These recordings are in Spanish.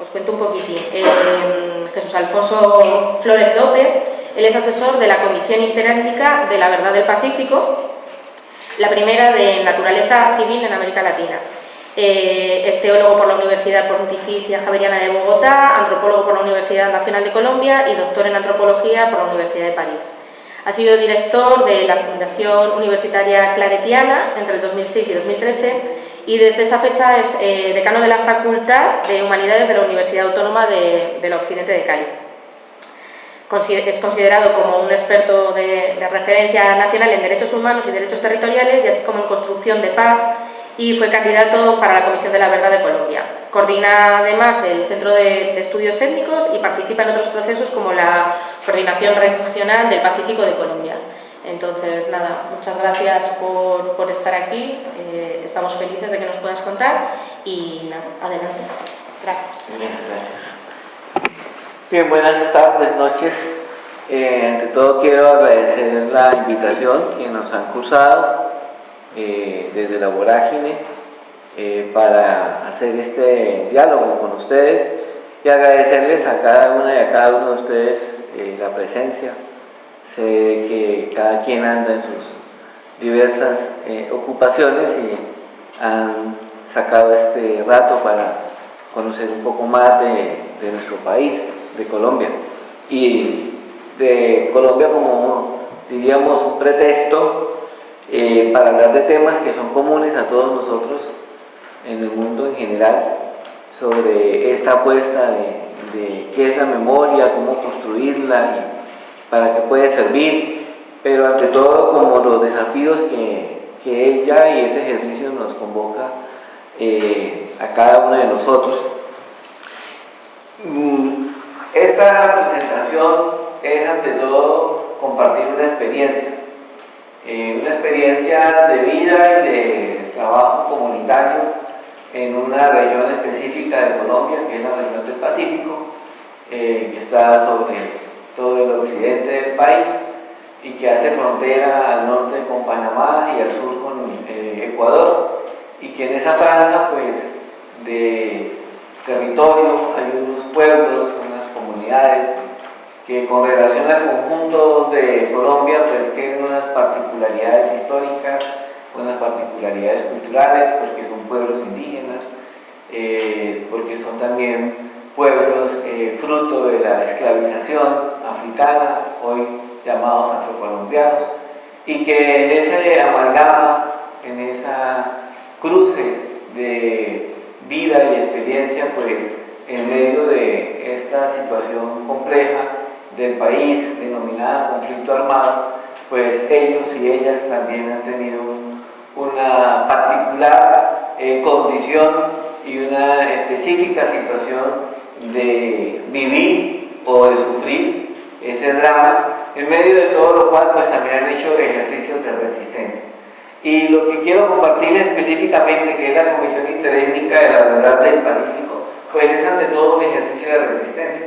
Os cuento un poquitín. Eh, Jesús Alfonso Flores López, él es asesor de la Comisión Interétnica de la Verdad del Pacífico, la primera de naturaleza civil en América Latina. Eh, es teólogo por la Universidad Pontificia Javeriana de Bogotá, antropólogo por la Universidad Nacional de Colombia y doctor en antropología por la Universidad de París. Ha sido director de la Fundación Universitaria Claretiana entre el 2006 y 2013 y desde esa fecha es eh, decano de la Facultad de Humanidades de la Universidad Autónoma de, del Occidente de Cali. Es considerado como un experto de, referencia nacional en derechos humanos y derechos territoriales y así como en construcción de paz y fue candidato para la Comisión de la Verdad de Colombia. Coordina además el Centro de, Estudios Étnicos y participa en otros procesos como la Coordinación Regional del Pacífico de Colombia. Entonces, nada, muchas gracias por, estar aquí, eh, estamos felices de que nos puedas contar y nada, adelante. Gracias. Bien, buenas tardes, noches. Eh, ante todo quiero agradecer la invitación que nos han cursado eh, desde la vorágine eh, para hacer este diálogo con ustedes y agradecerles a cada una y a cada uno de ustedes eh, la presencia. Sé que cada quien anda en sus diversas ocupaciones y han sacado este rato para conocer un poco más de, nuestro país, de Colombia. Y de Colombia como, diríamos, un pretexto eh, para hablar de temas que son comunes a todos nosotros en el mundo en general, sobre esta apuesta de, qué es la memoria, cómo construirla para qué puede servir, pero ante todo como los desafíos que, ella y ese ejercicio nos convoca eh, a cada uno de nosotros. Mm, esta presentación es ante todo compartir una experiencia eh, una experiencia de vida y de trabajo comunitario en una región específica de Colombia, que es la región del Pacífico, eh, que está sobre todo el occidente del país y que hace frontera al norte con Panamá y al sur con eh, Ecuador y que en esa franja pues de territorio hay unos pueblos, unas comunidades que con relación al conjunto de Colombia pues tienen unas particularidades históricas, unas particularidades culturales, porque son pueblos indígenas, eh, porque son también pueblos eh, fruto de la esclavización africana, hoy llamados afrocolombianos, y que en ese amalgama, en esa cruce de vida y experiencia, pues en medio de esta situación compleja, del país denominada conflicto armado, pues ellos y ellas también han tenido una particular eh, condición y una específica situación de vivir o de sufrir ese drama, en medio de todo lo cual pues también han hecho ejercicios de resistencia. Y lo que quiero compartir específicamente, que es la Comisión Interétnica de la Verdad del Pacífico, pues es ante todo un ejercicio de resistencia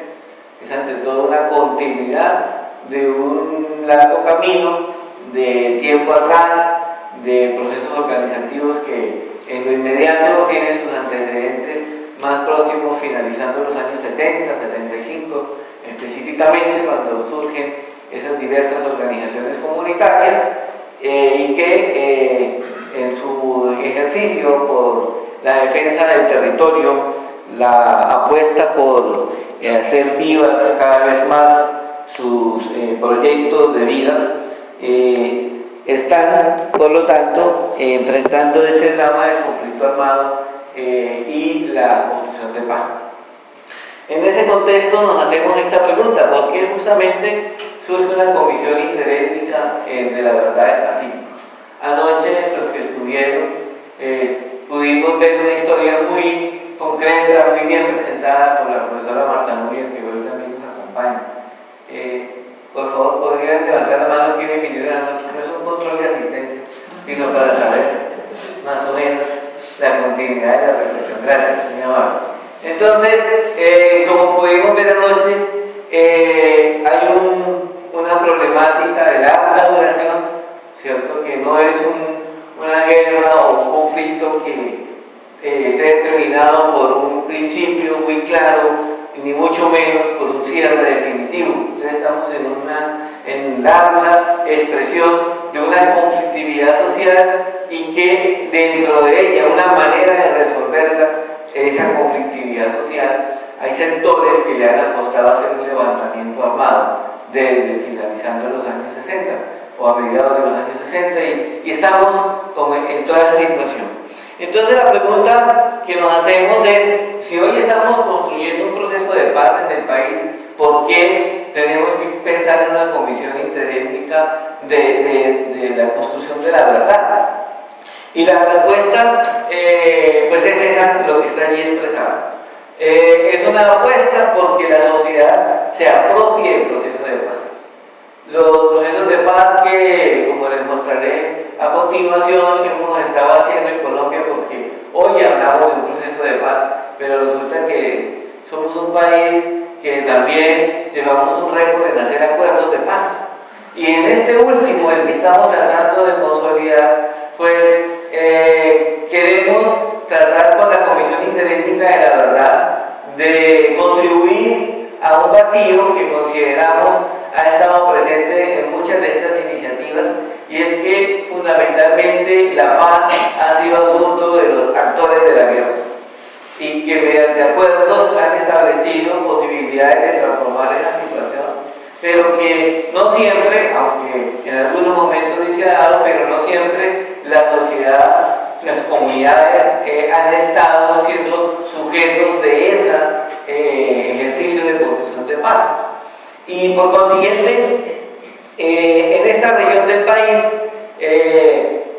es ante todo una continuidad de un largo camino de tiempo atrás, de procesos organizativos que en lo inmediato tienen sus antecedentes más próximos finalizando los años 70, 75, específicamente cuando surgen esas diversas organizaciones comunitarias eh, y que eh, en su ejercicio por la defensa del territorio, la apuesta por eh, hacer vivas cada vez más sus proyectos de vida, están, por lo tanto, enfrentando este drama del conflicto armado y la construcción de paz. En ese contexto nos hacemos esta pregunta, ¿por qué justamente surge una comisión interétnica de la verdad Pacífico? Anoche los que estuvieron pudimos ver una historia muy concreta, muy bien presentada por la profesora Marta Núñez, que hoy también nos acompaña. Eh, por favor, ¿podrían levantar la mano quienes vinieron la noche? No es un control de asistencia, sino para saber más o menos la continuidad de la reflexión. Gracias, mi amable. Entonces, eh, como pudimos ver anoche, eh, hay una problemática de larga duración, ¿cierto? Que no es una guerra o un conflicto que eh, esté determinado por un principio muy claro, ni mucho menos por un cierre definitivo. Entonces estamos en una en larga expresión de una conflictividad social y que dentro de ella una manera de resolverla, esa conflictividad social, hay sectores que le han apostado a hacer un levantamiento armado desde finalizando los años 60 o a mediados de los años 60 y, estamos en toda esa situación. Entonces la pregunta que nos hacemos es, si hoy estamos construyendo un proceso de paz en el país, ¿por qué tenemos que pensar en una comisión interétnica de, la construcción de la verdad? Y la respuesta, eh, pues es esa, lo que está allí expresado. Eh, es una apuesta porque la sociedad se apropie del proceso de paz. Los procesos de paz que, como les mostraré a continuación, hemos estado haciendo en Colombia porque hoy hablamos de un proceso de paz, pero resulta que somos un país que también llevamos un récord en hacer acuerdos de paz. Y en este último, el que estamos tratando de consolidar, pues eh, queremos tratar con la Comisión Interétnica de la Verdad de contribuir a un vacío que consideramos ha estado presente en muchas de estas iniciativas y es que fundamentalmente la paz ha sido asunto de los actores de la guerra y que mediante acuerdos han establecido posibilidades de transformar esa situación pero que no siempre, aunque en algunos momentos sí se ha dado, pero no siempre la sociedad, las comunidades eh, han estado siendo sujetos de ese eh, ejercicio de construcción de paz. Y por consiguiente, eh, en esta región del país, eh,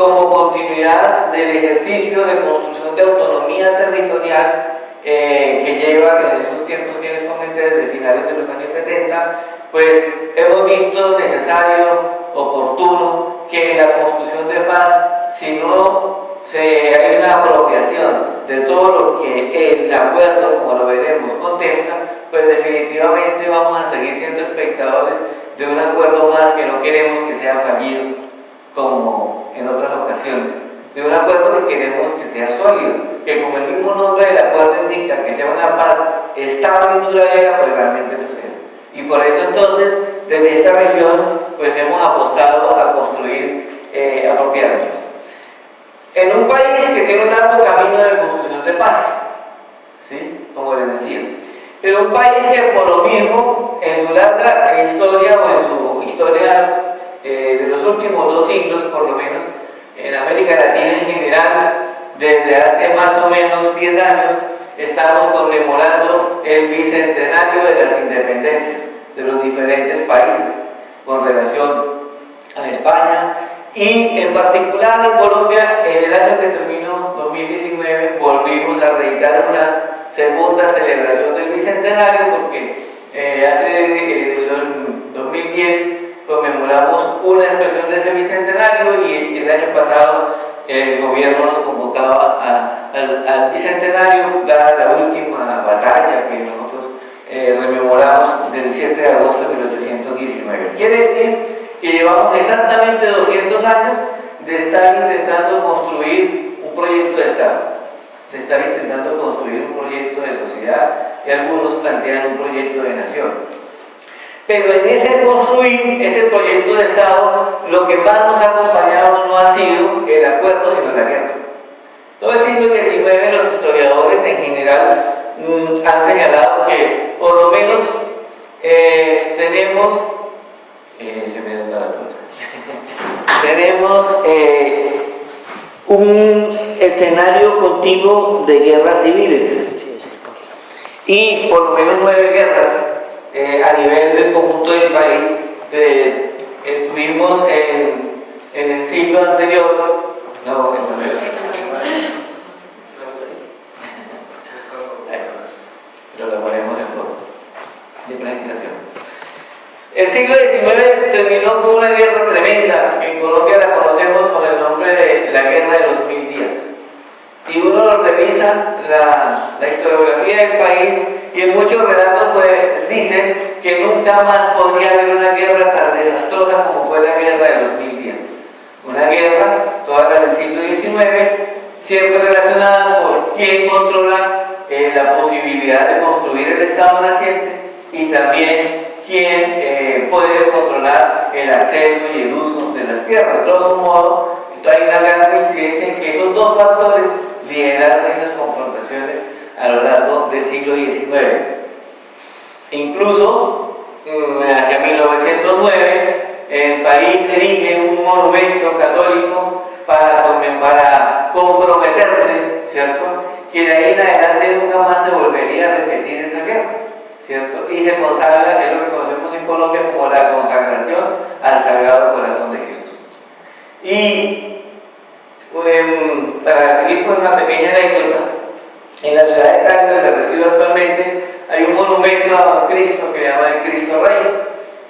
como continuidad del ejercicio de construcción de autonomía territorial eh, que lleva en esos tiempos que les comenté desde finales de los años 70, pues hemos visto necesario, oportuno, que la construcción de paz, si no se, hay una apropiación de todo lo que el acuerdo, como lo veremos, contempla, pues definitivamente vamos a seguir siendo espectadores de un acuerdo más que no queremos que sea fallido, como en otras ocasiones. De un acuerdo que queremos que sea sólido, que como el mismo nombre del acuerdo indica que sea una paz estable y duradera, pues realmente lo sea. Y por eso entonces, desde esta región, pues hemos apostado a construir eh, apropiadamente en un país que tiene un largo camino de construcción de paz, ¿sí? como les decía, pero un país que por lo mismo en su larga historia o en su historia eh, de los últimos dos siglos por lo menos, en América Latina en general, desde hace más o menos 10 años, estamos conmemorando el bicentenario de las independencias de los diferentes países con relación a España, y en particular en Colombia, en el año que terminó, 2019, volvimos a reeditar una segunda celebración del Bicentenario porque eh, hace 2010 conmemoramos una expresión de ese Bicentenario y el año pasado el gobierno nos convocaba al, Bicentenario, dada la última batalla que nosotros eh, rememoramos del 7 de agosto de 1819. Quiere decir que llevamos exactamente 200 años de estar intentando construir un proyecto de Estado, de estar intentando construir un proyecto de sociedad y algunos plantean un proyecto de nación. Pero en ese construir ese proyecto de Estado, lo que más nos ha acompañado no ha sido el acuerdo, sino la guerra. Todo el siglo XIX los historiadores en general mm, han señalado que por lo menos eh, tenemos eh, Tenemos eh, un escenario continuo de guerras civiles. Y por lo menos nueve guerras eh, a nivel del conjunto del país. tuvimos en, en, el siglo anterior, no, lo ponemos en forma de presentación. El siglo XIX terminó con una guerra tremenda, que en Colombia la conocemos con el nombre de la Guerra de los Mil Días. Y uno revisa la, historiografía del país y en muchos relatos pues, dicen que nunca más podría haber una guerra tan desastrosa como fue la Guerra de los Mil Días. Una guerra, toda la del siglo XIX, siempre relacionadas por quién controla eh, la posibilidad de construir el Estado naciente y también quién eh, puede controlar el acceso y el uso de las tierras. De grosso modo, hay una gran coincidencia en que esos dos factores lideraron esas confrontaciones a lo largo del siglo XIX. Incluso mm, hacia 1909 el país erige un monumento católico para, comprometerse, ¿cierto? Que de ahí en adelante nunca más se volvería a repetir esa guerra, ¿cierto? Y se consagra, es lo que conocemos en Colombia como la consagración al Sagrado Corazón de Jesús. Y em, para seguir con una pequeña anécdota, en la ciudad de Cali, donde resido actualmente, hay un monumento a Cristo que se llama el Cristo Rey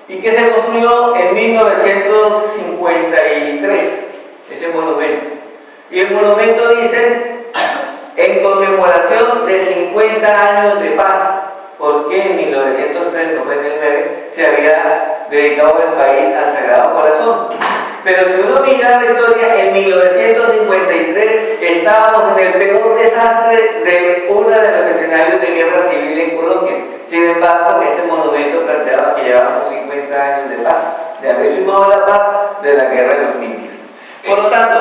y que se construyó en 1953, ese monumento. Y el monumento dice, en conmemoración de 50 años de paz, porque en 1903, no fue en el 9, se había dedicado el país al Sagrado Corazón. Pero si uno mira la historia, en 1953 estábamos en el peor desastre de uno de los escenarios de guerra civil en Colombia. Sin embargo, ese monumento planteaba que llevábamos 50 años de paz, de haber firmado la paz de la guerra de los miles. Por lo tanto,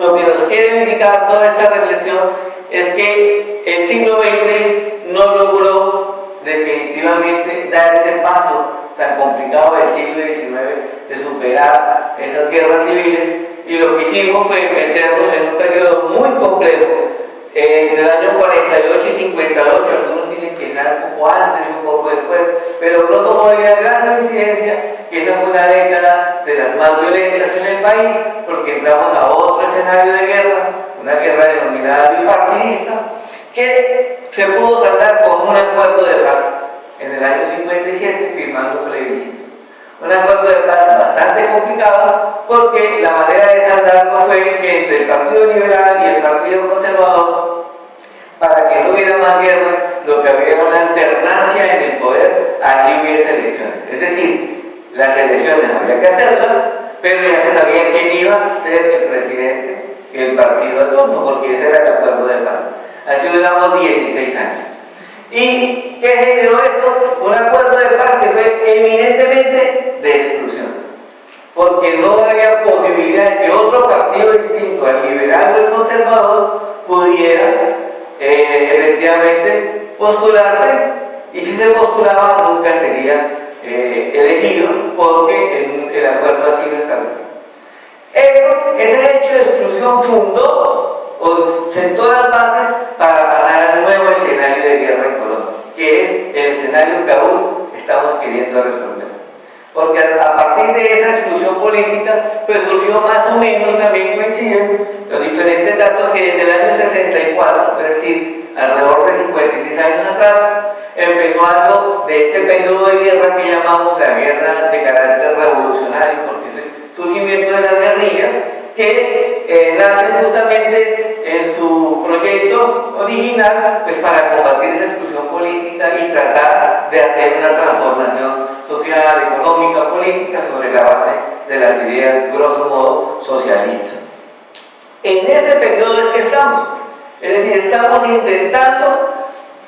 lo que nos quiere indicar toda esta reflexión es que el siglo XX no logró definitivamente dar ese paso tan complicado del siglo XIX de superar esas guerras civiles y lo que hicimos fue meternos en un periodo muy complejo entre el año 48 y 58, algunos dicen que era un poco antes un poco después, pero grosso modo hay una gran coincidencia que esa fue una década de las más violentas en el país, porque entramos a otro escenario de guerra, una guerra denominada bipartidista, que se pudo saldar con un acuerdo de paz en el año 57 firmando plebiscito. Un acuerdo de paz bastante complicado porque la manera de saldarlo fue que entre el Partido Liberal y el Partido Conservador, para que no hubiera más guerra, lo que había era una alternancia en el poder, así hubiese elecciones. Es decir, las elecciones había que hacerlas, pero ya se sabía quién iba a ser el presidente el partido de turno, porque ese era el acuerdo de paz. Así duramos 16 años. ¿Y qué generó esto? Un acuerdo de paz que fue eminentemente de exclusión. Porque no había posibilidad de que otro partido distinto al liberal o el conservador pudiera eh, efectivamente postularse y si se postulaba nunca sería eh, elegido porque el, acuerdo así lo establecía. Eso, ese hecho de exclusión fundó o sentó las bases para pasar al nuevo escenario de guerra en Colombia, que es el escenario que aún estamos queriendo resolver. Porque a partir de esa exclusión política, pues surgió más o menos, también coinciden los diferentes datos que desde el año 64, es decir, alrededor de 56 años atrás, empezó algo de ese periodo de guerra que llamamos la guerra de carácter revolucionario, porque el surgimiento de las guerrillas, que eh, nacen justamente en su proyecto original pues para combatir esa exclusión política y tratar de hacer una transformación social, económica, política sobre la base de las ideas, grosso modo, socialistas. En ese periodo es que estamos. Es decir, estamos intentando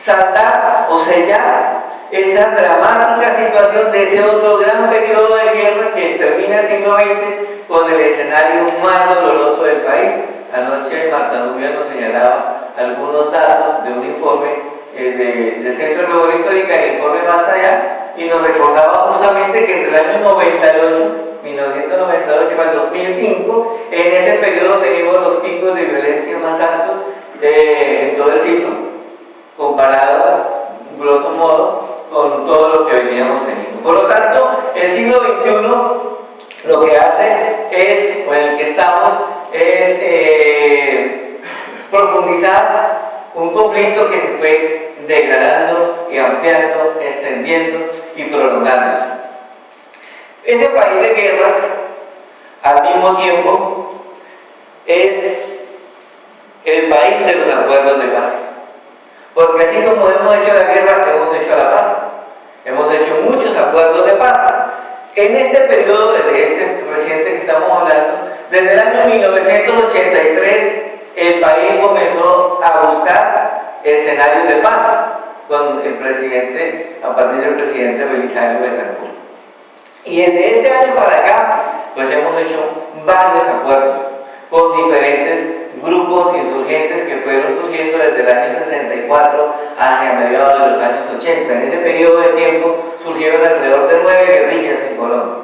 saltar o sellar esa dramática situación de ese otro gran periodo de guerra que termina el siglo XX con el escenario más doloroso del país. Anoche Marta Nubia nos señalaba algunos datos de un informe eh, del Centro de Memoria Histórica, el informe Basta allá, y nos recordaba justamente que entre el año 98, 1998 al 2005, en ese periodo tenemos los picos de violencia más altos eh, en todo el siglo, comparado, grosso modo, con todo lo que veníamos teniendo. Por lo tanto, el siglo XXI lo que hace es, o en el que estamos, es eh, profundizar un conflicto que se fue degradando y ampliando, extendiendo y prolongándose. Este país de guerras, al mismo tiempo, es el país de los acuerdos de paz. Porque así como hemos hecho la guerra, hemos hecho la paz. Hemos hecho muchos acuerdos de paz. En este periodo, desde este reciente que estamos hablando, desde el año 1983, el país comenzó a buscar escenarios de paz con el presidente, a partir del presidente Belisario Betancourt. Y en ese año para acá, pues hemos hecho varios acuerdos con diferentes grupos insurgentes que fueron surgiendo desde el año 64 hacia mediados de los años 80. En ese periodo de tiempo surgieron alrededor de nueve guerrillas en Colombia.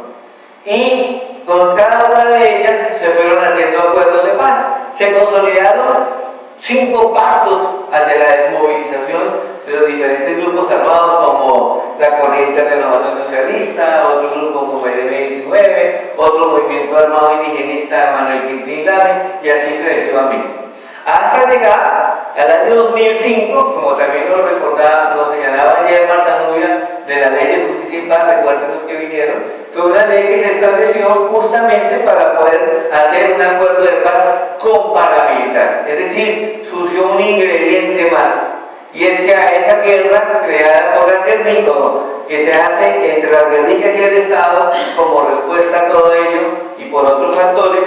Y con cada una de ellas se fueron haciendo acuerdos de paz. Se consolidaron cinco pactos hacia la desmovilización de los diferentes grupos armados como la Corriente de Renovación Socialista, otro grupo como el M19, otro movimiento armado indigenista Manuel Quintín Lame y así sucesivamente. Hasta llegar al año 2005, como también nos recordaba, nos señalaba ayer Marta Nubia, de la ley de justicia y paz, recuerden los que vinieron, fue una ley que se estableció justamente para poder hacer un acuerdo de paz con paramilitares. Es decir, surgió un ingrediente más y es que a esa guerra creada por el guerrillo, que se hace entre las guerrillas y el Estado, como respuesta a todo ello y por otros factores,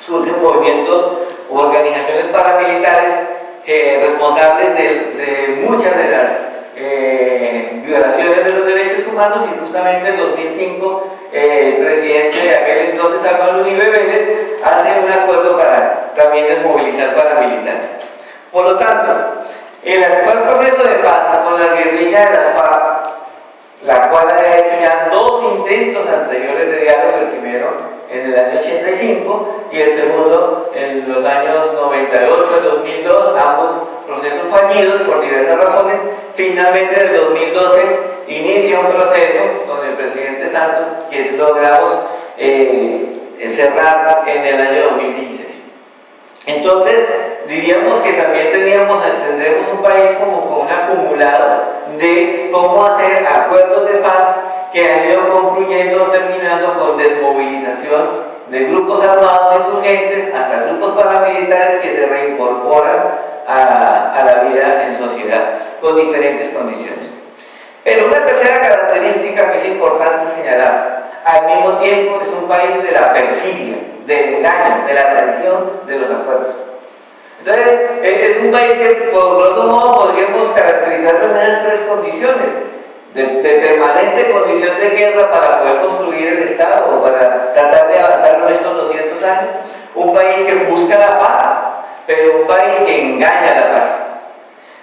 surgen movimientos u organizaciones paramilitares eh, responsables de, muchas de las eh, violaciones de los derechos humanos y justamente en 2005 eh, el presidente de aquel entonces, Álvaro Uribe Vélez, hace un acuerdo para también desmovilizar paramilitares. Por lo tanto, el actual proceso de paz con la guerrilla de las FARC, la cual ha hecho ya dos intentos anteriores de diálogo, el primero en el año 85 y el segundo en los años 98 y 2002, ambos procesos fallidos por diversas razones. Finalmente en el 2012 inicia un proceso con el presidente Santos que logramos eh, cerrar en el año 2016. Entonces, diríamos que también teníamos, tendremos un país como con un acumulado de cómo hacer acuerdos de paz que han ido concluyendo, terminando con desmovilización de grupos armados insurgentes hasta grupos paramilitares que se reincorporan a, a la vida en sociedad con diferentes condiciones. Pero una tercera característica que es importante señalar, al mismo tiempo es un país de la perfidia, del engaño, de la traición de los acuerdos. Entonces, e-, es un país que por grosso modo podríamos caracterizarlo en esas tres condiciones. De, permanente condición de guerra para poder construir el Estado o para tratar de avanzar en estos 200 años. Un país que busca la paz, pero un país que engaña la paz.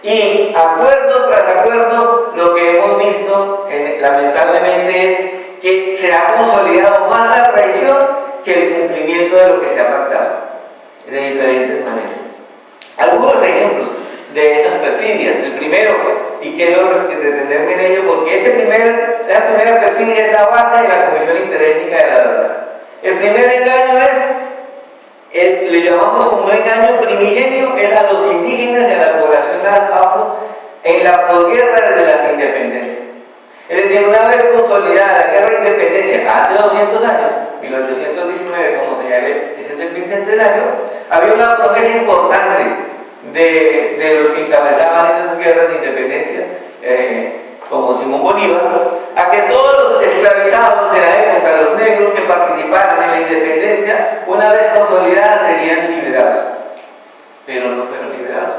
Y acuerdo tras acuerdo, lo que hemos visto lamentablemente es que se ha consolidado más la traición que el cumplimiento de lo que se ha pactado, de diferentes maneras. Algunos ejemplos de esas perfidias. El primero, y quiero detenerme en ello porque ese primer, esa primera perfidia es la base de la Comisión Interétnica de la Verdad. El primer engaño es, le llamamos como un engaño primigenio, es a los indígenas de la población afro en la posguerra de las independencias. Es decir, una vez consolidada la guerra de independencia hace 200 años, 1819, como señalé, ese es el bicentenario, había una promesa importante de, de los que encabezaban esas guerras de independencia, eh, como Simón Bolívar, a que todos los esclavizados de la época, los negros que participaron en la independencia, una vez consolidadas serían liberados. Pero no fueron liberados,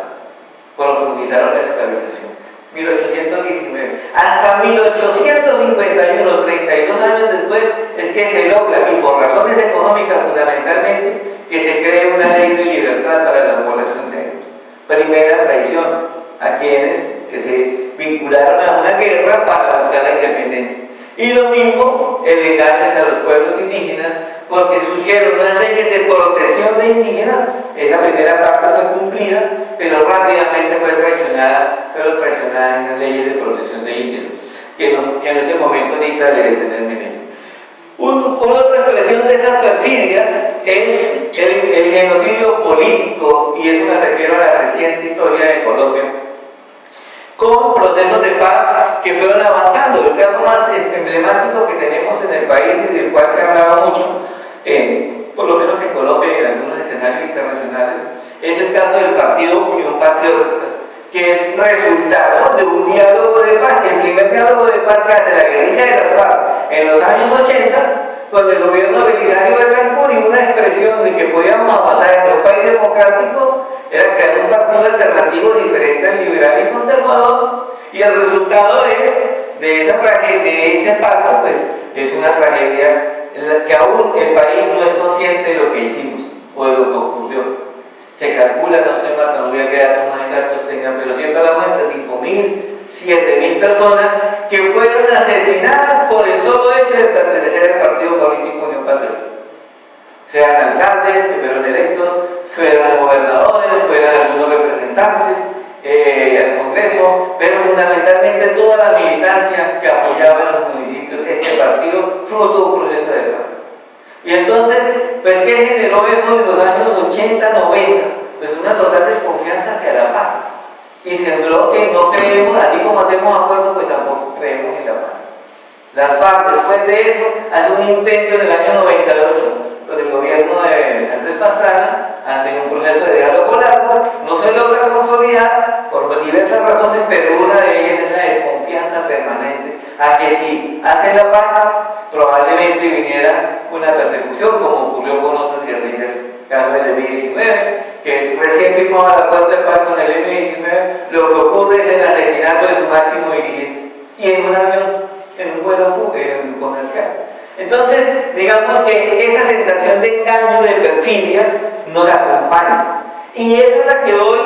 profundizaron la esclavización. 1819. Hasta 1851, 32 años después, es que se logra, y por razones económicas fundamentalmente, que se cree una ley de libertad para la población negra. Primera traición a quienes que se vincularon a una guerra para buscar la independencia. Y lo mismo el engaño a los pueblos indígenas, porque surgieron unas leyes de protección de indígenas, esa primera parte fue cumplida, pero rápidamente fue traicionada, fueron traicionadas las leyes de protección de indígenas, que, en ese momento necesita de detenerme en ello. una otra expresión de esas perfidias es el, el genocidio político, y eso me refiero a la reciente historia de Colombia, con procesos de paz que fueron avanzando. El caso más emblemático que tenemos en el país y del cual se ha hablado mucho, eh, por lo menos en Colombia y en algunos escenarios internacionales, es el caso del Partido Unión Patriótica, que es resultado de un diálogo de paz. El primer diálogo de paz que hace la guerrilla de las FARC en los años 80 cuando el gobierno Belisario Betancourt y una expresión de que podíamos avanzar en un país democrático era crear un partido alternativo diferente al liberal y conservador y el resultado es de esa tragedia, de ese pacto, pues es una tragedia en la que aún el país no es consciente de lo que hicimos o de lo que ocurrió. Se calcula, no sé, Marta, no voy a quedar más exactos tengan, pero siempre hablamos de 5.000 7.000 personas que fueron asesinadas por el solo hecho de pertenecer al partido político Unión. Sean alcaldes que fueron electos, fueran gobernadores, fueran algunos representantes eh, al Congreso, pero fundamentalmente toda la militancia que apoyaba en los municipios este partido, fruto de un proceso de paz. Y entonces, pues, ¿qué generó eso en los años 80, 90? Pues una total desconfianza hacia la paz y sembró que no creemos, así como hacemos acuerdos, pues tampoco creemos en la paz. Las FARC, después de eso, hace un intento en el año 98, donde el gobierno de Andrés Pastrana hace un proceso de diálogo largo, no se logra consolidar por diversas razones, pero una de ellas es la desconfianza permanente a que si hacen la paz, probablemente viniera una persecución, como ocurrió con otras guerrillas, caso del M-19, que recién firmó el acuerdo de paz con el M-19, lo que ocurre es el asesinato de su máximo dirigente y en un avión, en un vuelo comercial. Entonces, digamos que esa sensación de engaño, de perfidia, nos acompaña. Y esa es la que hoy,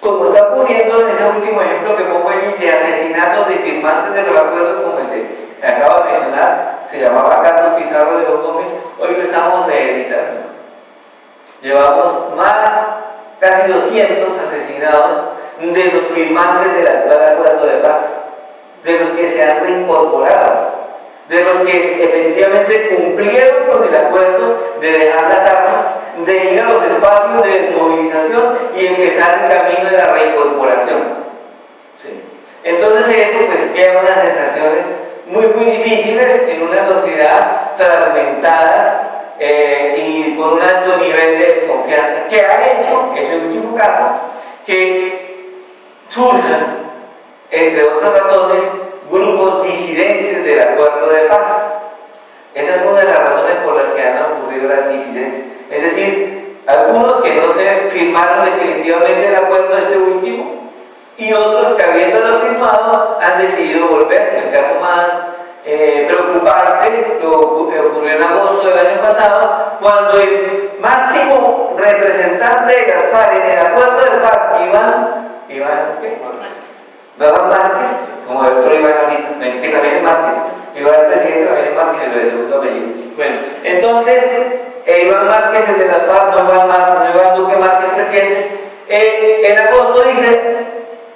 como está ocurriendo en ese último ejemplo que pongo allí, de asesinatos de firmantes de los acuerdos como el de que acabo de mencionar, se llamaba Carlos Pizarro León Gómez, hoy lo estamos reeditando. Llevamos más, casi 200 asesinados de los firmantes del actual acuerdo de paz, de los que se han reincorporado, de los que efectivamente cumplieron con el acuerdo de dejar las armas, de ir a los espacios de movilización y empezar el camino de la reincorporación. Entonces eso pues queda unas sensaciones muy muy difíciles en una sociedad fragmentada eh, y con un alto nivel de desconfianza, que ha hecho, que es el último caso, que surjan, entre otras razones, grupos disidentes del acuerdo de paz. Esa es una de las razones por las que han ocurrido las disidencias. Es decir, algunos que no se firmaron definitivamente el acuerdo este último y otros que habiéndolo firmado han decidido volver. El caso más eh, preocupante lo ocurrió en agosto del año pasado, cuando el máximo representante de Gaspar en el acuerdo de paz, Iván, Iván, ¿qué? Iván Márquez, como el otro Iván que también es Márquez, Iván el presidente también es Márquez, lo de segundo apellido. Bueno, entonces, eh, Iván Márquez, el de Gaspar, no Iván, Márquez, no Iván Duque Márquez, presidente, eh, en agosto dice,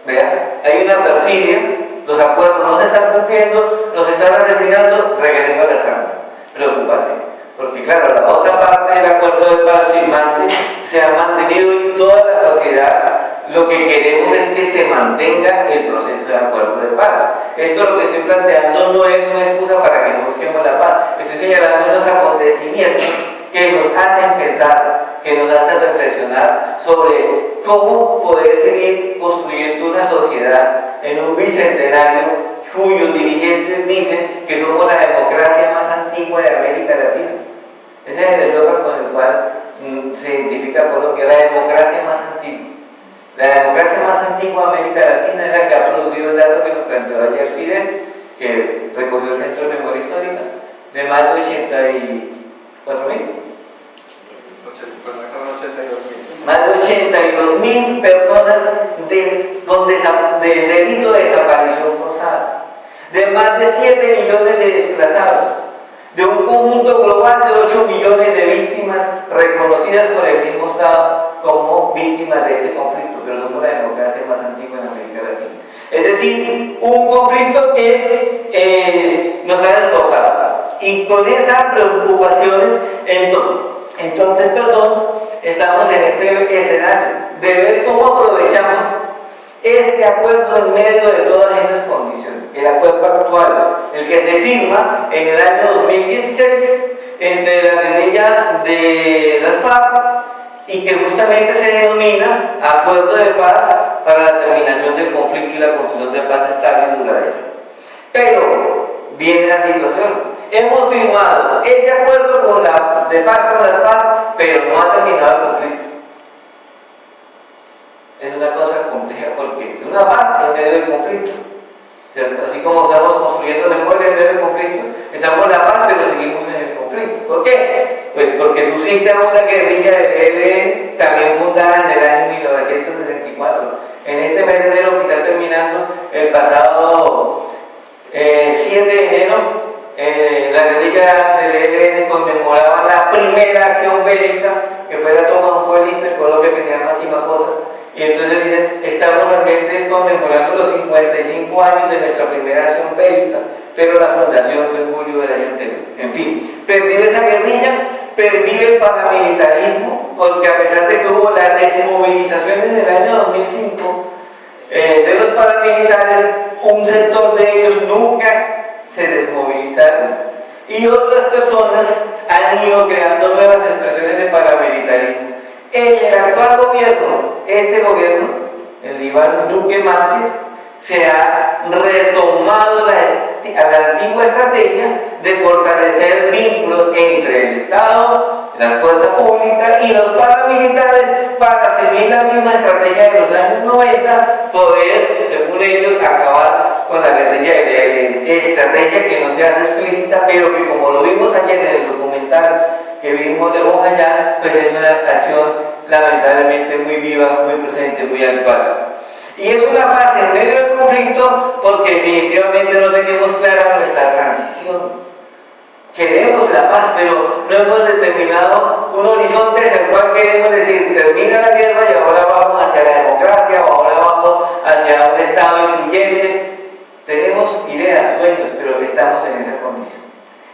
vea, hay una perfidia los acuerdos no se están cumpliendo, nos están asesinando, regreso a las armas. Preocupante, porque claro, la otra parte del acuerdo de paz firmante se ha mantenido en toda la sociedad. Lo que queremos es que se mantenga el proceso de acuerdo de paz. Esto lo que estoy planteando no es una excusa para que no busquemos la paz, estoy señalando unos acontecimientos que nos hacen pensar, que nos hacen reflexionar sobre cómo poder seguir construyendo una sociedad en un bicentenario cuyos dirigentes dicen que somos la democracia más antigua de América Latina. Ese es el eslogan con el cual mm, se identifica Colombia, la democracia más antigua. La democracia más antigua de América Latina es la que ha producido el dato que nos planteó ayer Fidel, que recogió el Centro de Memoria Histórica, de más de 84 mil. Más de 82 mil personas de, donde, del delito de desaparición forzada, de más de 7 millones de desplazados, de un conjunto global de 8 millones de víctimas reconocidas por el mismo Estado como víctimas de este conflicto, pero somos la democracia más antigua en América Latina. Es decir, un conflicto que eh, nos ha desbordado. Y con esas preocupaciones, entonces, entonces, perdón, estamos en este escenario de ver cómo aprovechamos este acuerdo en medio de todas esas condiciones. El acuerdo actual, el que se firma en el año 2016 entre la guerrilla de las FARC y que justamente se denomina Acuerdo de Paz para la terminación del conflicto y la construcción de paz estable y duradera. Pero viene la situación hemos firmado ese acuerdo con la, de paz con las FARC, pero no ha terminado el conflicto. Es una cosa compleja porque una paz en medio del conflicto. Así como estamos construyendo memoria en medio del conflicto, estamos en la paz, pero seguimos en el conflicto. ¿Por qué? Pues porque subsiste una guerrilla del ELN, también fundada en el año 1964. En este mes de enero que está terminando, el pasado 7 eh, de enero, eh, la guerrilla del ELN conmemoraba la primera acción bélica, que fue la toma de un pueblito en Colombia que se llama Simacota. Y entonces dicen, estamos realmente conmemorando los 55 años de nuestra primera acción bélica, pero la fundación fue en julio del año anterior. En fin, pervive esa guerrilla, pervive el paramilitarismo, porque a pesar de que hubo las desmovilizaciones del año 2005 eh, de los paramilitares, un sector de ellos nunca se desmovilizaron y otras personas han ido creando nuevas expresiones de paramilitarismo. El actual gobierno, este gobierno, el Iván Duque Márquez, se ha retomado la, antigua estrategia de fortalecer vínculos entre el Estado, las fuerzas públicas y los paramilitares para seguir la misma estrategia de los años 90, poder, según ellos, acabar con la de estrategia que no se hace explícita, pero que como lo vimos ayer en el documental que vimos de allá, pues es una acción lamentablemente muy viva, muy presente, muy actual. Y es una paz en medio del conflicto porque definitivamente no tenemos clara nuestra transición. Queremos la paz, pero no hemos determinado un horizonte hacia el cual queremos decir, termina la guerra y ahora vamos hacia la democracia o ahora vamos hacia un Estado incluyente. Tenemos ideas, sueños, pero estamos en esa condición.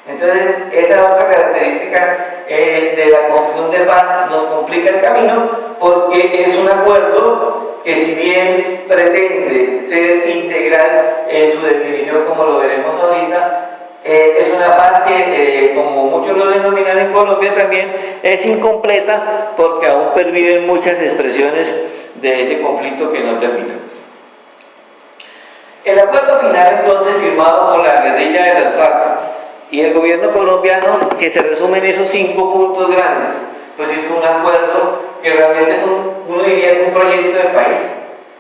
Entonces, esa otra característica eh, de la construcción de paz nos complica el camino porque es un acuerdo que si bien pretende ser integral en su definición, como lo veremos ahorita, eh, es una paz que, eh, como muchos lo denominan en Colombia también, es incompleta porque aún perviven muchas expresiones de ese conflicto que no termina. El acuerdo final entonces firmado por la guerrilla de las y el gobierno colombiano, que se resume en esos cinco puntos grandes, pues es un acuerdo que realmente es un, uno diría es un proyecto de país,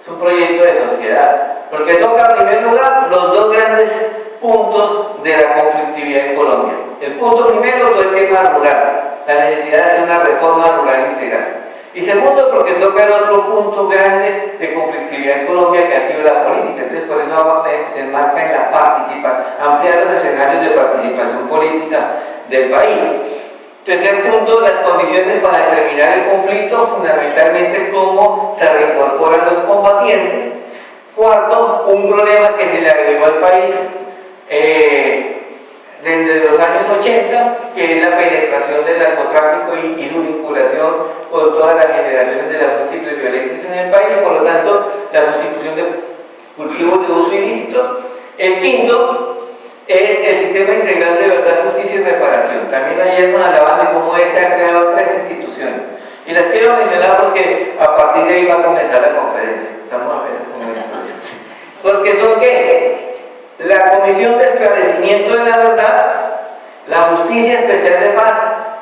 es un proyecto de sociedad, porque toca en primer lugar los dos grandes puntos de la conflictividad en Colombia. El punto primero fue el tema rural, la necesidad de hacer una reforma rural integral. Y segundo, porque toca el otro punto grande de conflictividad en Colombia que ha sido la política. Entonces, por eso se enmarca en la participación, ampliar los escenarios de participación política del país. Tercer punto, las condiciones para terminar el conflicto, fundamentalmente cómo se reincorporan los combatientes. Cuarto, un problema que se le agregó al país eh, desde los años 80, que es la penetración del narcotráfico y, su vinculación con todas las generaciones de las múltiples violencias en el país, por lo tanto, la sustitución de cultivos de uso ilícito. El quinto es el sistema integral de verdad, justicia y reparación. También ayer nos hablaban de cómo se han creado tres instituciones. Y las quiero mencionar porque a partir de ahí va a comenzar la conferencia. Estamos apenas comenzando. Porque son qué? La Comisión de Esclarecimiento de la Verdad, la Justicia Especial de Paz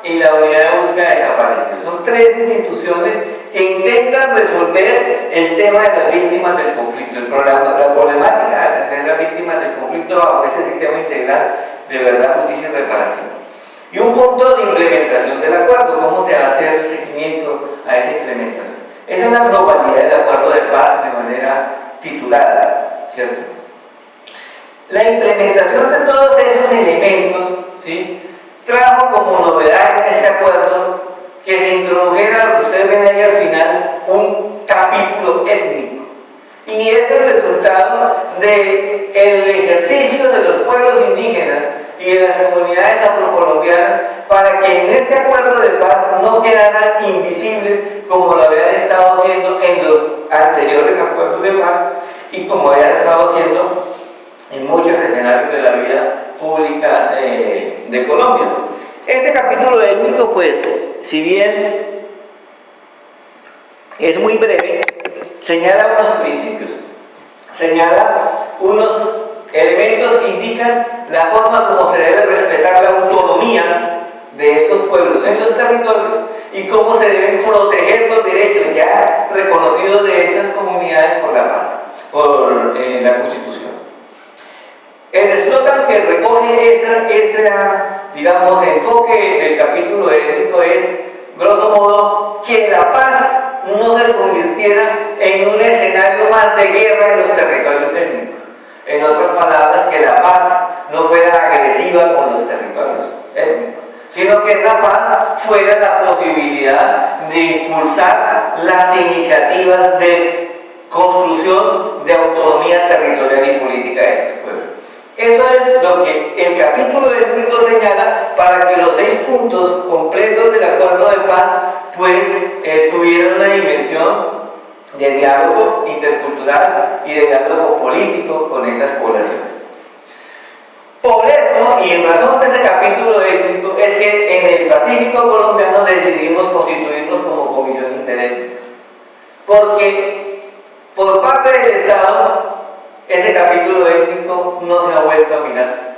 y la Unidad de Búsqueda de Desaparecidos. Son tres instituciones que intentan resolver el tema de las víctimas del conflicto, el programa, la problemática de atender las víctimas del conflicto bajo este sistema integral de verdad, justicia y reparación. Y un punto de implementación del acuerdo, cómo se va a hacer el seguimiento a esa implementación. Es la globalidad del acuerdo de paz de manera titulada, ¿cierto? La implementación de todos esos elementos ¿sí? trajo como novedad en este acuerdo que se introdujera, lo que ustedes ven ahí al final, un capítulo étnico. Y es el resultado del el ejercicio de los pueblos indígenas y de las comunidades afrocolombianas para que en ese acuerdo de paz no quedaran invisibles como lo habían estado haciendo en los anteriores acuerdos de paz y como habían estado haciendo en muchos escenarios de la vida pública eh, de Colombia. Este capítulo étnico, pues, si bien es muy breve, señala unos principios, señala unos elementos que indican la forma como se debe respetar la autonomía de estos pueblos en los territorios y cómo se deben proteger los derechos ya reconocidos de estas comunidades por la paz, por eh, la Constitución. El eslogan que recoge ese digamos, enfoque del capítulo étnico es, grosso modo, que la paz no se convirtiera en un escenario más de guerra en los territorios étnicos. En otras palabras, que la paz no fuera agresiva con los territorios étnicos, sino que la paz fuera la posibilidad de impulsar las iniciativas de construcción de autonomía territorial y política de estos pueblos. Eso es lo que el capítulo étnico señala para que los seis puntos completos del acuerdo de paz pues eh, tuvieran una dimensión de diálogo intercultural y de diálogo político con estas poblaciones. Por eso, y en razón de ese capítulo étnico, es que en el Pacífico colombiano decidimos constituirnos como comisión interétnica. Porque por parte del Estado, ese capítulo étnico no se ha vuelto a mirar.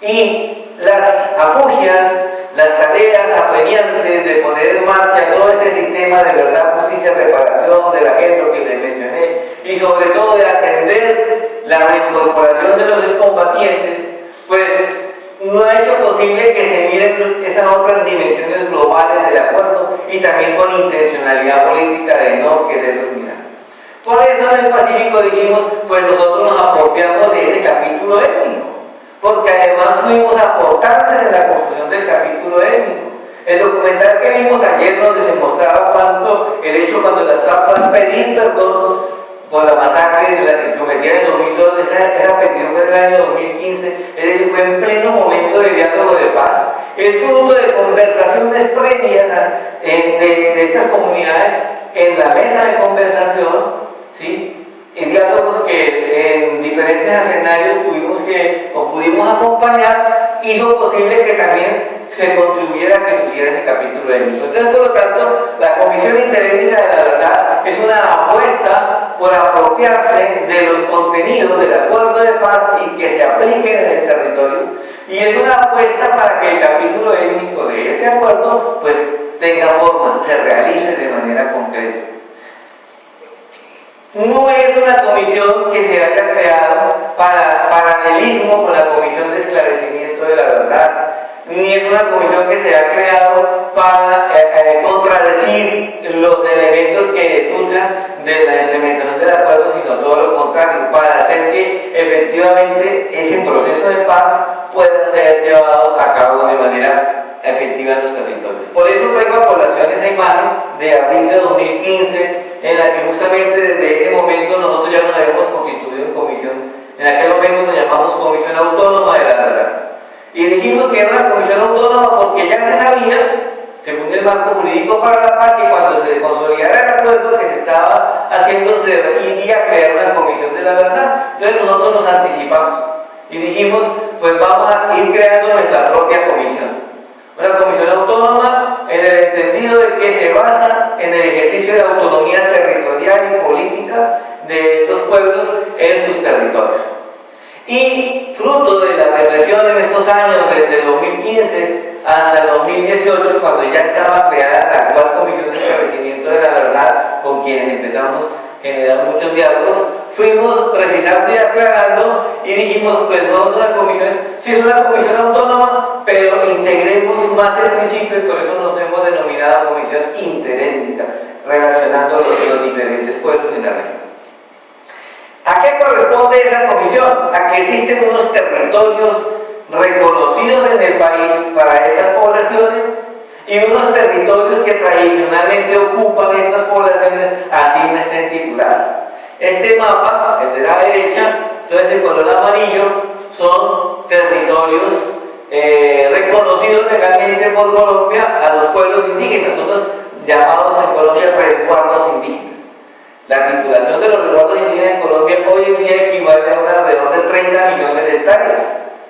Y las afugias, las tareas apremiantes de poner en marcha todo ese sistema de verdad, justicia, reparación, del ejemplo que les mencioné, y sobre todo de atender la reincorporación de los excombatientes, pues no ha hecho posible que se miren esas otras dimensiones globales del acuerdo y también con intencionalidad política de no quererlos mirar. Por eso en el Pacífico dijimos, pues nosotros nos apropiamos de ese capítulo étnico, porque además fuimos aportantes en la construcción del capítulo étnico. El documental que vimos ayer donde se mostraba cuando el hecho cuando las FARC pedir perdón por la masacre que cometieron en 2002, esa, esa petición fue en el año 2015, es decir, fue en pleno momento de diálogo de paz, es fruto de conversaciones previas de, de estas comunidades en la mesa de conversación, ¿sí? en diálogos que en diferentes escenarios tuvimos que o pudimos acompañar, hizo posible que también se contribuyera a que subiera ese capítulo étnico. Entonces, por lo tanto, la Comisión Interétnica de la Verdad es una apuesta por apropiarse de los contenidos del acuerdo de paz y que se apliquen en el territorio. Y es una apuesta para que el capítulo étnico de ese acuerdo pues tenga forma, se realice de manera concreta. No es una comisión que se haya creado para paralelismo con la Comisión de Esclarecimiento de la Verdad, ni es una comisión que se ha creado para eh, eh, contradecir los elementos que surjan de la implementación del acuerdo, sino todo lo contrario, para hacer que efectivamente ese proceso de paz pueda ser llevado a cabo de manera efectiva en los territorios. Por eso traigo a población esa imagen de abril de 2015, en la que justamente desde ese momento nosotros ya nos habíamos constituido en comisión, en aquel momento nos llamamos Comisión Autónoma de la Verdad. Y dijimos que era una comisión autónoma porque ya se sabía, según el marco jurídico para la paz, que cuando se consolidara el acuerdo que se estaba haciendo, se iría a crear una comisión de la verdad. Entonces nosotros nos anticipamos y dijimos, pues vamos a ir creando nuestra propia comisión. Una comisión autónoma en el entendido de que se basa en el ejercicio de autonomía territorial y política de estos pueblos en sus territorios. Y fruto de la reflexión en estos años, desde el 2015 hasta el 2018, cuando ya estaba creada la actual Comisión de Establecimiento de la Verdad, con quienes empezamos generar muchos diálogos, fuimos precisando y aclarando y dijimos, pues no es una comisión, sí es una comisión autónoma, pero integremos más el principio y por eso nos hemos denominado comisión interétnica, relacionando los, los diferentes pueblos en la región. ¿A qué corresponde esa comisión? A que existen unos territorios reconocidos en el país para estas poblaciones y unos territorios que tradicionalmente ocupan estas poblaciones así no estén tituladas. Este mapa, el de la derecha, entonces el color amarillo, son territorios eh, reconocidos legalmente por Colombia a los pueblos indígenas, son los llamados en Colombia resguardos indígenas. La titulación de los resguardos indígenas en Colombia hoy en día equivale a un alrededor de 30 millones de hectáreas,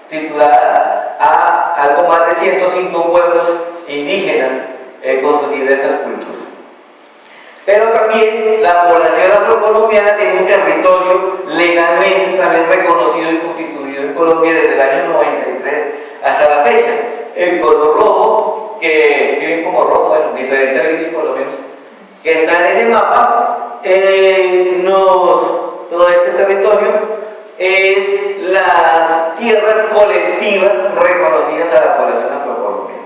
titulada a algo más de 105 pueblos indígenas eh, con sus diversas culturas. Pero también la población afrocolombiana tiene un territorio legalmente también reconocido y constituido en Colombia desde el año 93 hasta la fecha. El color rojo, que si ven como rojo, bueno, diferente a gris por lo menos, que está en ese mapa, eh, todo este territorio es las tierras colectivas reconocidas a la población afrocolombiana.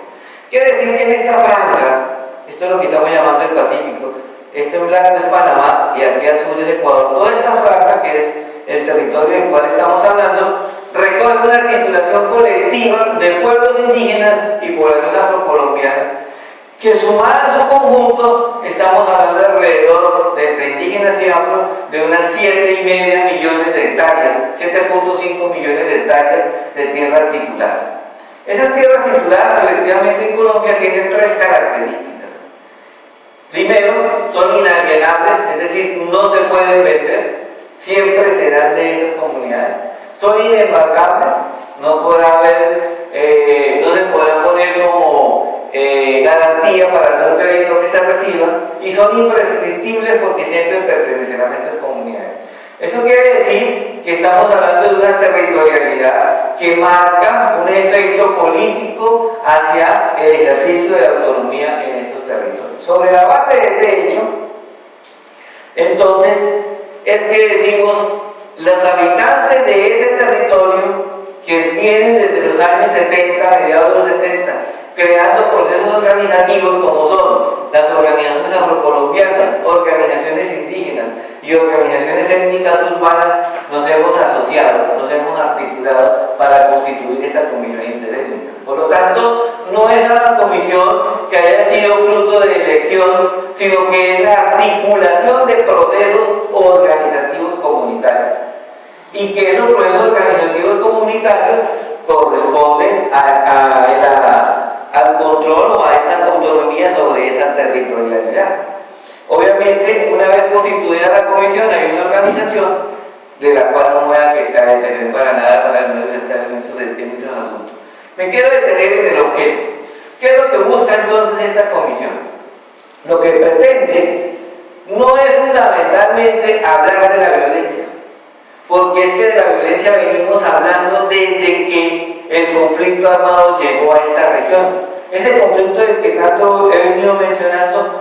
Quiere decir que en esta franja, esto es lo que estamos llamando el Pacífico, este blanco es Panamá y aquí al sur es Ecuador. Toda esta franja, que es el territorio del cual estamos hablando, recoge una articulación colectiva de pueblos indígenas y población afrocolombiana que sumada a su conjunto estamos hablando de alrededor de entre indígenas y afro de unas 7 y media millones de hectáreas, 7.5 millones de hectáreas de tierra articulada. Esas tierras articuladas colectivamente en Colombia tienen tres características. Primero, son inalienables, es decir, no se pueden vender, siempre serán de esas comunidades. Son inembarcables, no podrá haber, eh, no se podrán poner como eh, garantía para algún crédito que se reciba y son imprescriptibles porque siempre pertenecerán a estas comunidades. Eso quiere decir que estamos hablando de una territorialidad que marca un efecto político hacia el ejercicio de autonomía en estos territorios. Sobre la base de ese hecho, entonces, es que decimos, los habitantes de ese territorio que vienen desde los años 70, mediados de los 70, creando procesos organizativos como son las organizaciones afrocolombianas, organizaciones indígenas y organizaciones étnicas urbanas, nos hemos asociado, nos hemos articulado para constituir esta comisión interétnica. Por lo tanto, no es una comisión que haya sido fruto de elección, sino que es la articulación de procesos organizativos comunitarios. Y que esos procesos organizativos comunitarios corresponden a, al control o a esa autonomía sobre esa territorialidad. Obviamente, una vez constituida la comisión, hay una organización de la cual no voy a detener para nada para no estar en esos, en asuntos. Me quiero detener en el objeto. ¿Qué es lo que busca entonces esta comisión? Lo que pretende no es fundamentalmente hablar de la violencia, porque es que de la violencia venimos hablando desde que el conflicto armado llegó a esta región. Ese conflicto del que tanto he venido mencionando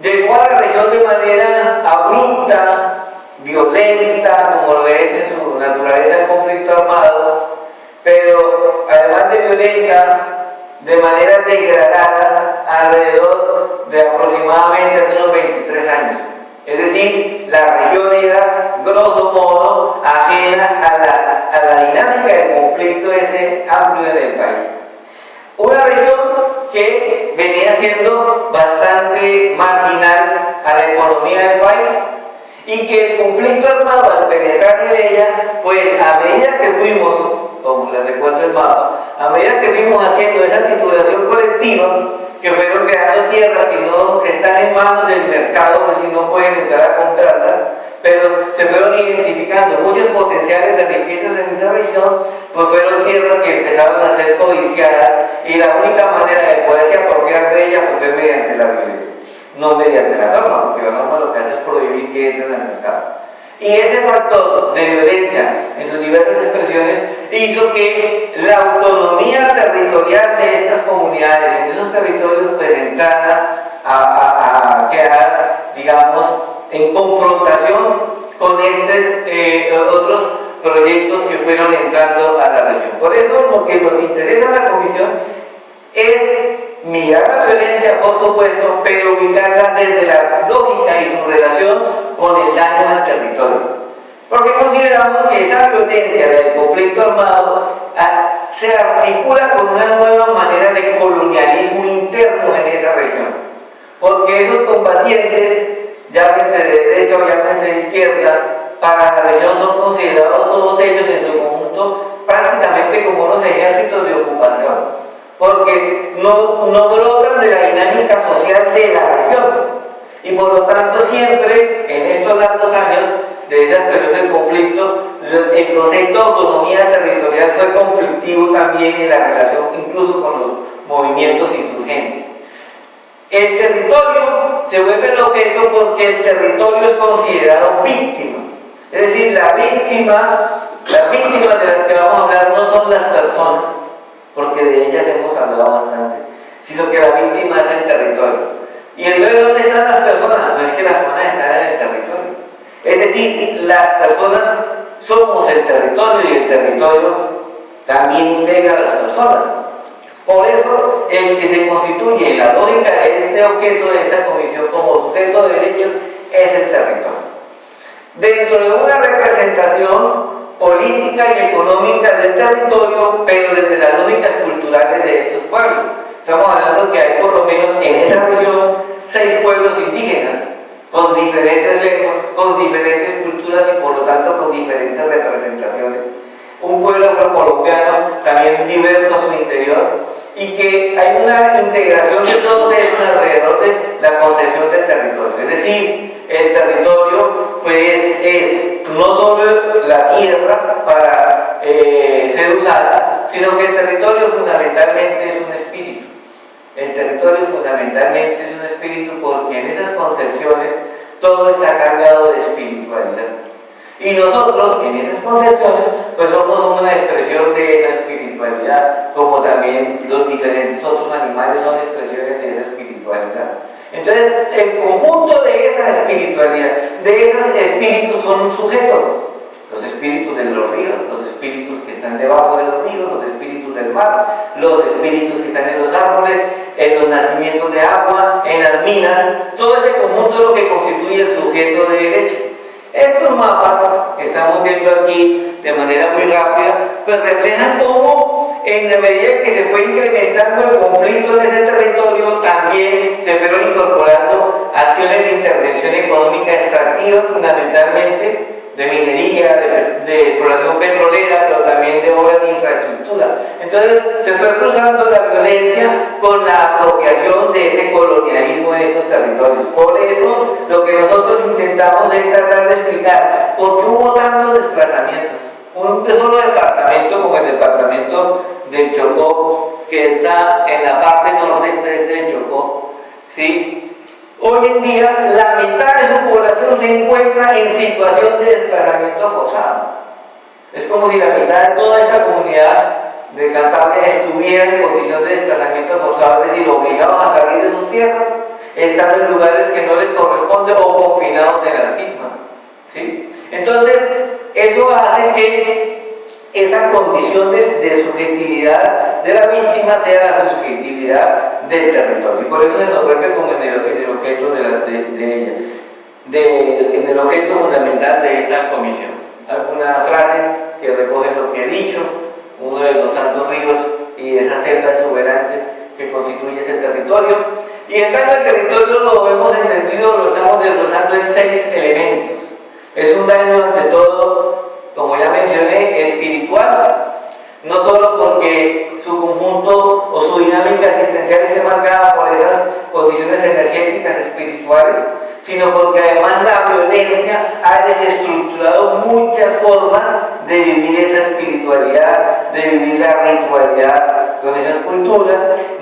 llegó a la región de manera abrupta, violenta, como lo es en su naturaleza el conflicto armado, pero además de violenta, de manera degradada alrededor de aproximadamente hace unos 23 años. Es decir, la región era, grosso modo, ajena a la, a la dinámica del conflicto ese amplio en el país. Una región que venía siendo bastante marginal a la economía del país y que el conflicto armado al penetrar en ella, pues a medida que fuimos, como les recuerdo el mapa, a medida que fuimos haciendo esa titulación colectiva, que fueron creando tierras que no están en manos del mercado, pues, si no pueden entrar a comprarlas, pero se fueron identificando muchos potenciales de riquezas en esa región, pues fueron tierras que empezaron a ser codiciadas y la única manera de poderse apropiar de ellas pues, fue mediante la violencia, no mediante la norma, porque la norma lo que hace es prohibir que entren al mercado. Y ese factor de violencia en sus diversas expresiones hizo que la autonomía territorial de estas comunidades en esos territorios pues entrara a, quedar, digamos, en confrontación con estos eh, otros proyectos que fueron entrando a la región. Por eso lo que nos interesa a la Comisión es mirar la violencia, por supuesto, pero ubicarla desde la lógica y su relación con el daño al territorio. Porque consideramos que esa violencia del conflicto armado ah, se articula con una nueva manera de colonialismo interno en esa región. Porque esos combatientes, llámense de derecha o llámense de izquierda, para la región son considerados todos ellos en su conjunto prácticamente como unos ejércitos de ocupación porque no, no brotan de la dinámica social de la región. Y por lo tanto siempre, en estos largos años, desde esa expresión del conflicto, el concepto de autonomía territorial fue conflictivo también en la relación incluso con los movimientos insurgentes. El territorio se vuelve el objeto porque el territorio es considerado víctima. Es decir, la víctima, las víctimas de las que vamos a hablar no son las personas, porque de ellas hemos hablado bastante, sino que la víctima es el territorio. ¿Y entonces dónde están las personas? No es que las personas están en el territorio. Es decir, las personas somos el territorio y el territorio también integra a las personas. Por eso, el que se constituye en la lógica de este objeto de esta comisión como sujeto de derechos es el territorio. Dentro de una representación política y económica del territorio, pero desde las lógicas culturales de estos pueblos. Estamos hablando que hay por lo menos en esa región seis pueblos indígenas, con diferentes lenguas, con diferentes culturas y por lo tanto con diferentes representaciones. Un pueblo colombiano también diverso a su interior y que hay una integración de todos ellos alrededor de la concepción del territorio. Es decir, el territorio pues es no solo la tierra para eh, ser usada, sino que el territorio fundamentalmente es un espíritu. El territorio fundamentalmente es un espíritu porque en esas concepciones todo está cargado de espiritualidad. Y nosotros, en esas concepciones, pues somos una expresión de esa espiritualidad, como también los diferentes otros animales son expresiones de esa espiritualidad. Entonces, el conjunto de esa espiritualidad, de esos espíritus son un sujeto. Los espíritus de los ríos, los espíritus que están debajo de los ríos, los espíritus del mar, los espíritus que están en los árboles, en los nacimientos de agua, en las minas, todo ese conjunto es lo que constituye el sujeto de derecho. Estos mapas que estamos viendo aquí de manera muy rápida, pues reflejan cómo en la medida que se fue incrementando el conflicto en ese territorio, también se fueron incorporando acciones de intervención económica extractiva fundamentalmente de minería, de, exploración petrolera, pero también de obras de infraestructura. Entonces se fue cruzando la violencia con la apropiación de ese colonialismo en estos territorios. Por eso lo que nosotros intentamos es tratar de explicar por qué hubo tantos desplazamientos. Un solo departamento como el departamento del Chocó, que está en la parte noreste de este Chocó, ¿sí? Hoy en día la mitad de su población se encuentra en situación de desplazamiento forzado. Es como si la mitad de toda esta comunidad de Cantabria estuviera en condición de desplazamiento forzado, es decir, obligados a salir de sus tierras, estando en lugares que no les corresponde o confinados en las mismas. ¿sí? Entonces, eso hace que esa condición de, subjetividad de la víctima sea la subjetividad del territorio. Y por eso se nos vuelve como en el, objeto de, ella, en el objeto fundamental de esta comisión. Alguna frase que recoge lo que he dicho, uno de los tantos ríos y esa celda exuberante que constituye ese territorio. Y el daño al territorio lo hemos entendido, lo estamos desglosando en seis elementos. Es un daño ante todo como ya mencioné, espiritual, no solo porque su conjunto o su dinámica existencial esté marcada por esas condiciones energéticas espirituales, sino porque además la violencia ha desestructurado muchas formas de vivir esa espiritualidad, de vivir la ritualidad con esas culturas,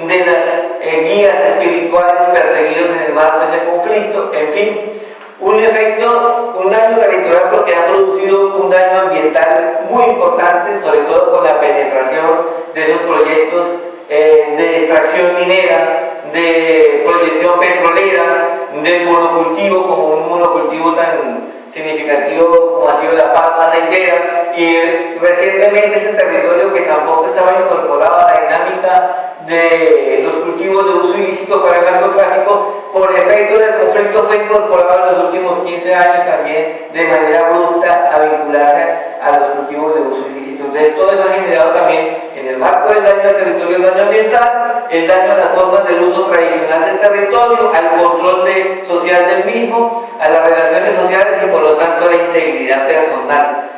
de las eh, guías espirituales perseguidos en el marco de ese conflicto, en fin, un efecto, un daño territorial porque ha producido un daño ambiental muy importante, sobre todo con la penetración de esos proyectos eh, de extracción minera, de proyección petrolera, del monocultivo como un monocultivo tan significativo como ha sido la palma aceitera. Y recientemente ese territorio que tampoco estaba incorporado a la dinámica de los cultivos de uso ilícito para el narcotráfico, por efecto del conflicto fue incorporado en los últimos 15 años también de manera abrupta a vincularse a los cultivos de uso ilícito. Entonces todo eso ha generado también en el marco del daño al territorio, el daño ambiental, el daño a las formas del uso tradicional del territorio, al control de, social del mismo, a las relaciones sociales y por lo tanto a la integridad personal.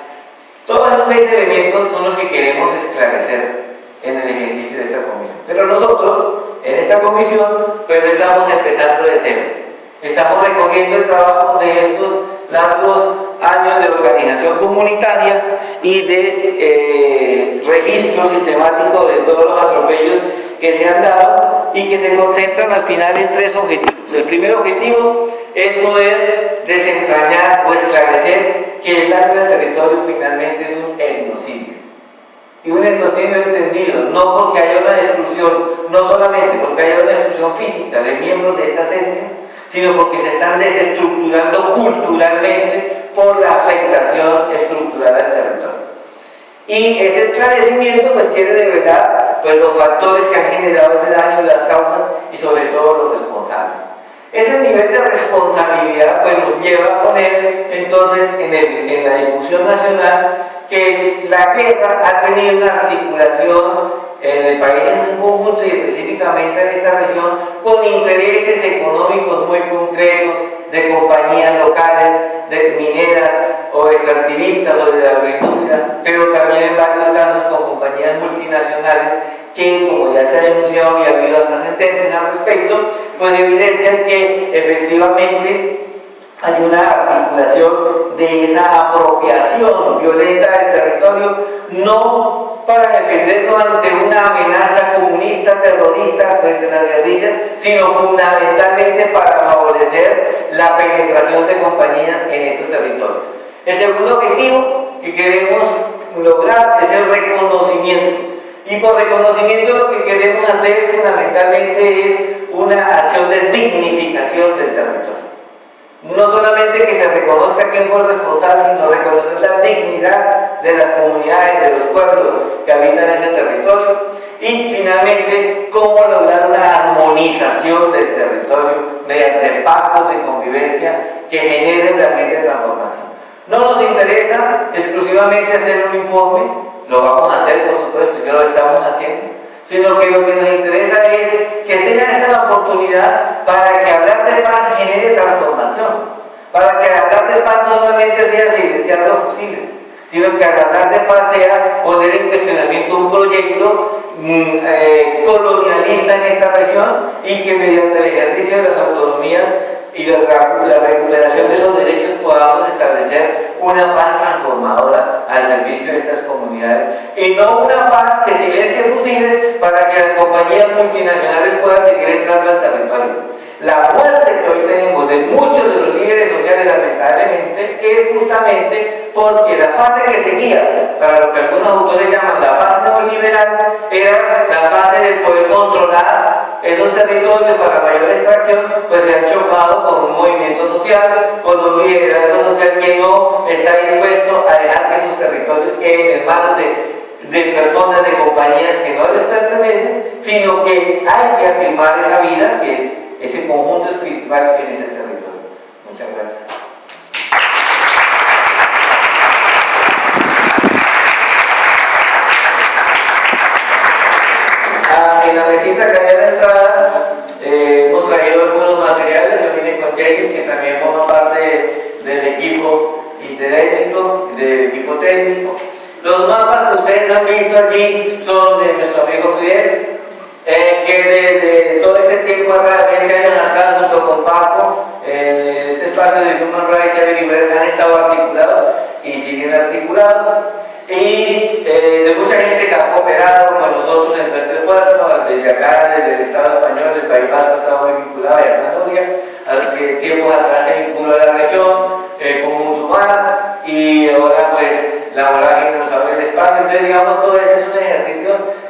Todos esos seis elementos son los que queremos esclarecer en el ejercicio de esta comisión. Pero nosotros, en esta comisión, pues estamos empezando de cero. Estamos recogiendo el trabajo de estos largos años de organización comunitaria y de eh, registro sistemático de todos los atropellos que se han dado y que se concentran al final en tres objetivos. El primer objetivo es poder desentrañar o esclarecer que el daño al territorio finalmente es un etnocidio. Y un etnocidio entendido, no porque haya una exclusión, no solamente porque haya una exclusión física de miembros de estas etnias, sino porque se están desestructurando culturalmente por la afectación estructural al territorio. Y ese esclarecimiento pues quiere de verdad pues, los factores que han generado ese daño, las causas y sobre todo los responsables. Ese nivel de responsabilidad pues, nos lleva a poner entonces en, en la discusión nacional que la guerra ha tenido una articulación en el país en un conjunto y específicamente en esta región con intereses económicos muy concretos de compañías locales, de mineras o extractivistas o de la agroindustria, pero también en varios casos con compañías multinacionales que, como ya se ha denunciado y ha habido hasta sentencias al respecto, pues evidencian que efectivamente hay una articulación de esa apropiación violenta del territorio, no para defenderlo ante una amenaza comunista, terrorista frente a las guerrillas, sino fundamentalmente para favorecer la penetración de compañías en estos territorios. El segundo objetivo que queremos lograr es el reconocimiento. Y por reconocimiento lo que queremos hacer fundamentalmente es una acción de dignificación del territorio. No solamente que se reconozca quién fue responsable, sino reconocer la dignidad de las comunidades, de los pueblos que habitan ese territorio. Y finalmente, cómo lograr una armonización del territorio mediante pactos de convivencia que generen realmente transformación. No nos interesa exclusivamente hacer un informe, lo vamos a hacer por supuesto, ya lo estamos haciendo, sino que lo que nos interesa es que sea esta la oportunidad para que hablar de paz genere transformación, para que hablar de paz no solamente sea silenciar los fusiles, sino que hablar de paz sea poner en cuestionamiento un proyecto mm, eh, colonialista en esta región y que mediante el ejercicio de las autonomías y la, recuperación de esos derechos podamos establecer una paz transformadora al servicio de estas comunidades y no una paz que silencie fusiles para que las compañías multinacionales puedan seguir entrando al territorio. La muerte que hoy tenemos de muchos de los líderes sociales lamentablemente es justamente porque la fase que seguía, para lo que algunos autores llaman la fase neoliberal, era la fase de poder controlar esos territorios para mayor extracción, pues se han chocado con un movimiento social, con un liderazgo social que no está dispuesto a dejar que esos territorios queden en manos de, personas, de compañías que no les pertenecen, sino que hay que afirmar esa vida, que es ese conjunto espiritual en ese territorio. Muchas gracias. Ah, en la mesita que había la entrada eh, hemos traído algunos materiales, yo vine con Jerry, que también forma parte del equipo interétnico, del equipo técnico. Los mapas que ustedes han visto allí son de nuestro amigo Fidel, eh, que desde todo este tiempo atrás, 20 años atrás, junto con Paco, eh, este espacio de Human Rights y Libertad han estado articulados y siguen articulados y eh, de mucha gente que ha cooperado con nosotros en este esfuerzo, desde acá, desde el Estado español, el País Vasco ha estado muy vinculado a Zanahoria, a los que tiempos atrás se vinculó a la región, eh, como musulmán, y ahora pues la que nos abre el espacio. Entonces digamos, todo esto es un ejercicio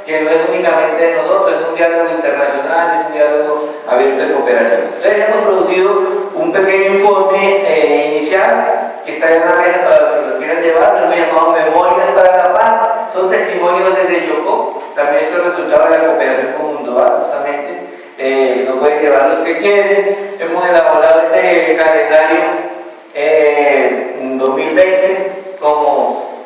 que no es únicamente de nosotros, es un diálogo internacional, es un diálogo abierto de cooperación. Entonces hemos producido un pequeño informe eh, inicial que está en la mesa para los que lo quieran llevar, lo hemos llamado Memorias para la Paz, son testimonios desde Chocó, también es el resultado de la cooperación con Mundoval, justamente, eh, lo pueden llevar los que quieren, hemos elaborado este calendario eh, 2020 como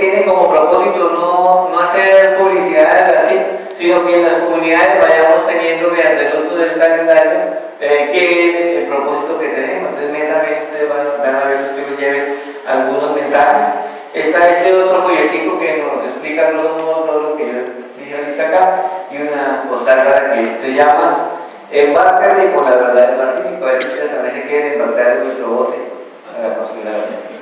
tiene como propósito no, no hacer publicidad así, sino que en las comunidades vayamos teniendo mediante el uso del calendario eh, es el propósito que tenemos. Entonces mes a mes ustedes van, a ver que lleven algunos mensajes. Está este otro folletico que nos explica todo lo que yo dije ahorita acá y una postal que se llama Embarcate con la verdad del Pacífico. A ver si también se quieren embarcar en nuestro bote a la.